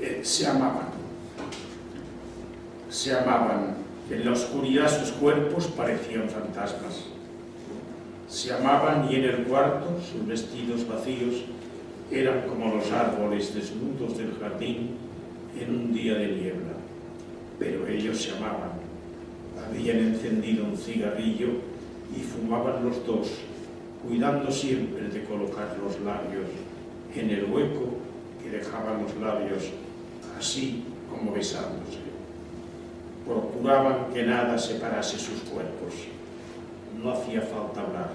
Eh, se amaban. Se amaban. En la oscuridad sus cuerpos parecían fantasmas. Se amaban y en el cuarto sus vestidos vacíos eran como los árboles desnudos del jardín en un día de niebla. Pero ellos se amaban. Habían encendido un cigarrillo y fumaban los dos, cuidando siempre de colocar los labios en el hueco que dejaban los labios así como besándose. Procuraban que nada separase sus cuerpos. No hacía falta hablar,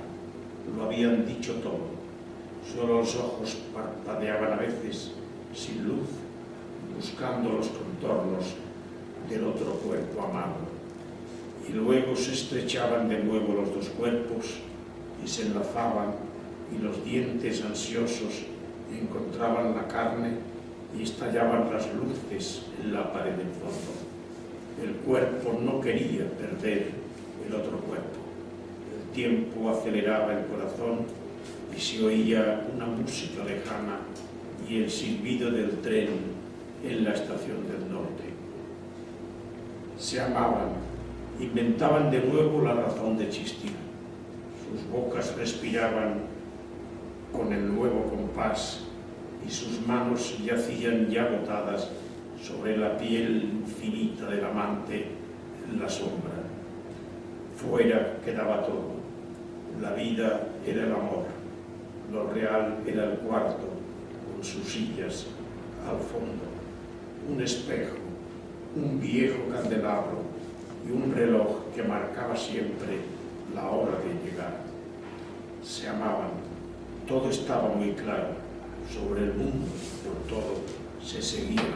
lo habían dicho todo. Solo los ojos parpadeaban a veces, sin luz, buscando los contornos del otro cuerpo amado. Y luego se estrechaban de nuevo los dos cuerpos y se enlazaban y los dientes ansiosos encontraban la carne y estallaban las luces en la pared del fondo. El cuerpo no quería perder el otro cuerpo. El tiempo aceleraba el corazón y se oía una música lejana y el silbido del tren en la estación del norte. Se amaban, inventaban de nuevo la razón de existir. Sus bocas respiraban con el nuevo compás y sus manos yacían ya botadas sobre la piel infinita del amante en la sombra. Fuera quedaba todo. La vida era el amor, lo real era el cuarto, con sus sillas al fondo, un espejo, un viejo candelabro y un reloj que marcaba siempre la hora de llegar. Se amaban, todo estaba muy claro sobre el mundo, por todo, se seguía